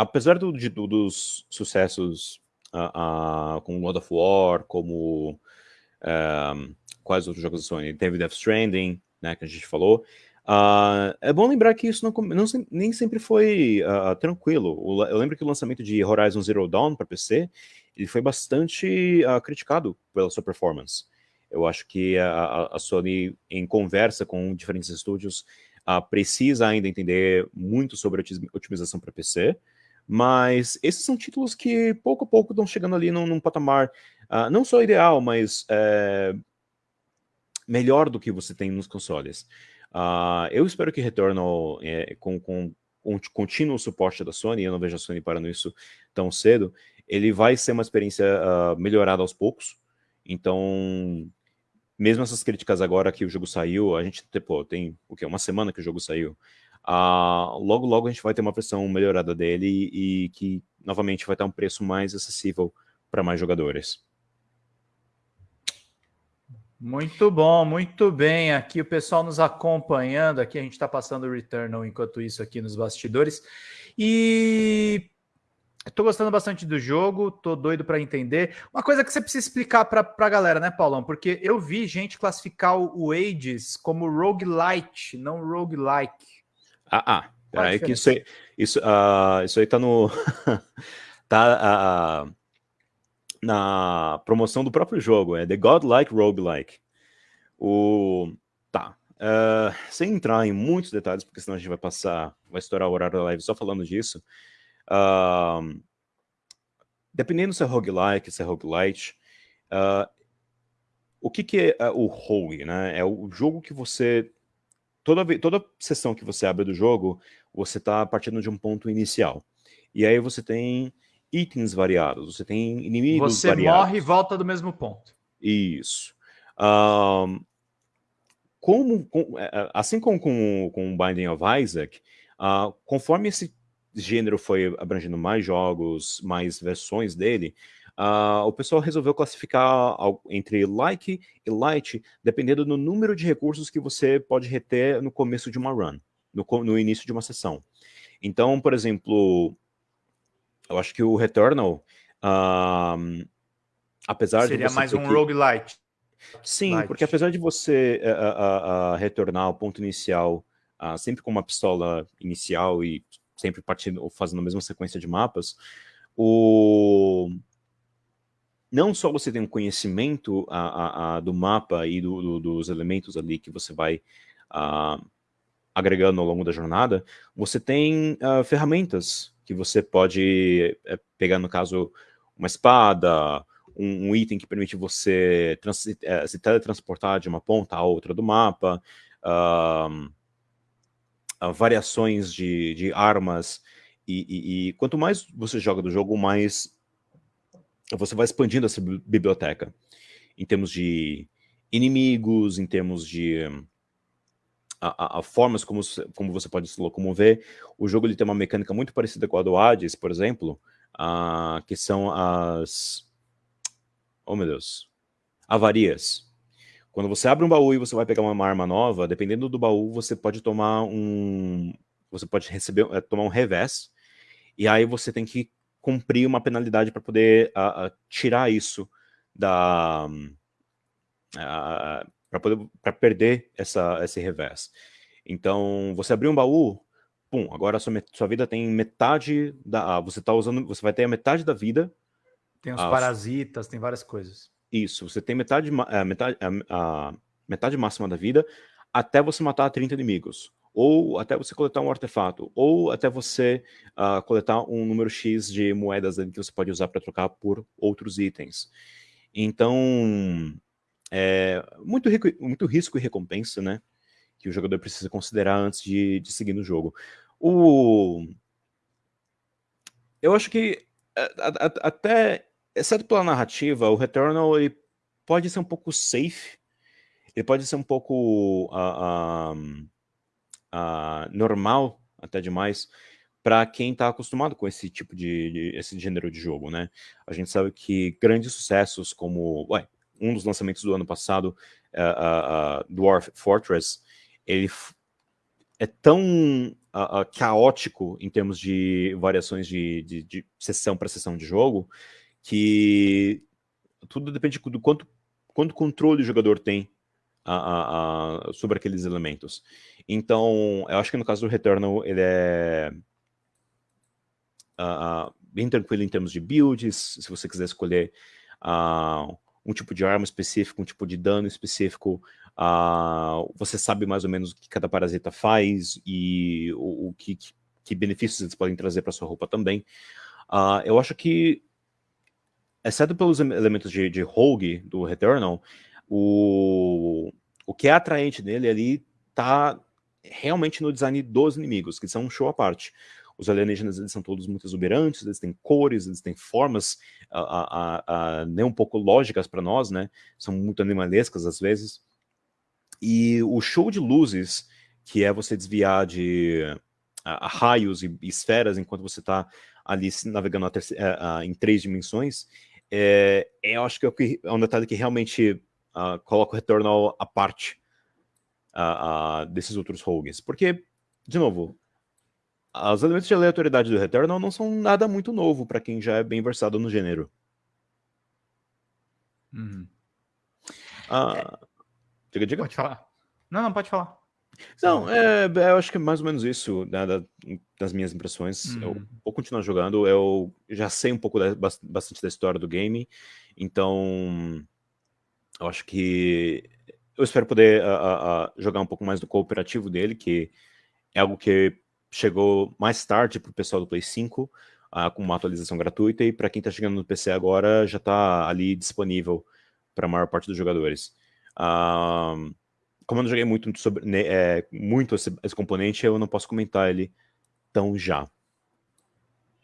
apesar do, de, dos sucessos uh, uh, God of War, como uh, quais outros jogos da Sony, teve Death Stranding, né, que a gente falou, é bom lembrar que isso não, não nem sempre foi tranquilo. O, eu lembro que o lançamento de Horizon Zero Dawn para PC, ele foi bastante criticado pela sua performance. Eu acho que a, a Sony, em conversa com diferentes estúdios, precisa ainda entender muito sobre otimização para PC, mas esses são títulos que pouco a pouco estão chegando ali num, num patamar uh, não só ideal, mas é, melhor do que você tem nos consoles. Uh, eu espero que Returnal, é, com, com, com contínuo suporte da Sony, eu não vejo a Sony parando isso tão cedo, ele vai ser uma experiência uh, melhorada aos poucos. Então, mesmo essas críticas agora que o jogo saiu, a gente tem o quê? Uma semana que o jogo saiu. Uh, logo, logo a gente vai ter uma versão melhorada dele e, que, novamente, vai ter um preço mais acessível para mais jogadores. Muito bom, muito bem. Aqui o pessoal nos acompanhando. Aqui a gente está passando o Returnal enquanto isso aqui nos bastidores. E estou gostando bastante do jogo, tô doido para entender. Uma coisa que você precisa explicar para a galera, né, Paulão? Porque eu vi gente classificar o Ages como roguelite, não roguelike. Ah, ah. Peraí que isso aí, isso, uh, isso aí tá no... tá uh, na promoção do próprio jogo, é The Godlike Roguelike. O... Tá. Uh, sem entrar em muitos detalhes, porque senão a gente vai passar, vai estourar o horário da live só falando disso. Uh, dependendo se é roguelike, se é roguelite, uh, o que, que é o rogue, né? É o jogo que você toda, toda sessão que você abre do jogo, você está partindo de um ponto inicial. E aí você tem itens variados, você tem inimigos você variados. Você morre e volta do mesmo ponto. Isso. Um, como, com, é, é, assim como com, com Binding of Isaac, uh, conforme esse gênero foi abrangendo mais jogos, mais versões dele, Uh, o pessoal resolveu classificar entre like e light, dependendo do número de recursos que você pode reter no começo de uma run, no, no início de uma sessão. Então, por exemplo, eu acho que o Returnal, uh, apesar Seria de mais um que... roguelite. Sim, Light. porque apesar de você uh, uh, retornar ao ponto inicial sempre com uma pistola inicial e sempre partindo, fazendo a mesma sequência de mapas, o não só você tem um conhecimento a, a, a, do mapa e do, do, dos elementos ali que você vai a, agregando ao longo da jornada, você tem ferramentas que você pode é, pegar, no caso, uma espada, um, um item que permite você é, se teletransportar de uma ponta a outra do mapa, variações de, de armas, e, e, e quanto mais você joga do jogo, mais você vai expandindo essa biblioteca em termos de inimigos, em termos de a, a, a, formas como, como você pode se locomover. O jogo ele tem uma mecânica muito parecida com a do Hades, por exemplo, uh, que são as... Oh, meu Deus. Avarias. Quando você abre um baú e você vai pegar uma arma nova, dependendo do baú, você pode tomar um... Você pode receber, é, tomar um revés, e aí você tem que cumprir uma penalidade para poder tirar isso da... Para poder para perder essa, esse revés. Então, você abriu um baú, pum, agora sua, sua vida tem metade da... Você tá usando, você vai ter a metade da vida. Tem os parasitas, tem várias coisas. Isso, você tem metade, a, metade, a, a metade máxima da vida até você matar 30 inimigos ou até você coletar um artefato, ou até você uh, coletar um número X de moedas que você pode usar para trocar por outros itens. Então, é muito, rico, muito risco e recompensa, né? Que o jogador precisa considerar antes de, de seguir no jogo. O... Eu acho que, até, exceto pela narrativa, o Returnal ele pode ser um pouco safe, ele pode ser um pouco... Uh, uh, uh, normal, até demais, para quem está acostumado com esse tipo de, de, esse gênero de jogo, né? A gente sabe que grandes sucessos como, ué, um dos lançamentos do ano passado, uh, uh, Dwarf Fortress, ele é tão caótico em termos de variações de, de, de sessão para sessão de jogo, que tudo depende do quanto, quanto controle o jogador tem sobre aqueles elementos. Então, eu acho que no caso do Returnal, ele é bem tranquilo em termos de builds, se você quiser escolher um tipo de arma específico, um tipo de dano específico, Uh, você sabe mais ou menos o que cada parasita faz e o, o que, que, benefícios eles podem trazer para sua roupa também. Uh, eu acho que, exceto pelos elementos de, de Rogue do Returnal, o, o que é atraente nele ali tá realmente no design dos inimigos, que são um show à parte. Os alienígenas eles são todos muito exuberantes, eles têm cores, eles têm formas uh, nem um pouco lógicas para nós, né? São muito animalescas às vezes. E o show de luzes, que é você desviar de a, a raios e, esferas enquanto você está ali navegando a a, a, em três dimensões, é, é, eu acho que é, é um detalhe que realmente uh, coloca o retorno à parte uh, desses outros rogues. Porque, de novo, os elementos de aleatoriedade do Returnal não são nada muito novo para quem já é bem versado no gênero. Uhum. Uh, Diga, diga. Pode falar. Não, não, pode falar. Não, é, é, eu acho que é mais ou menos isso, né, das minhas impressões. Eu uhum. vou continuar jogando, eu já sei um pouco, da, bastante da história do game, então eu acho que eu espero poder a, a, jogar um pouco mais do cooperativo dele, que é algo que chegou mais tarde para o pessoal do Play 5, uh, com uma atualização gratuita, e para quem está chegando no PC agora, já está ali disponível para a maior parte dos jogadores. Como eu não joguei muito, sobre, né, é, muito esse, esse, componente, eu não posso comentar ele tão já.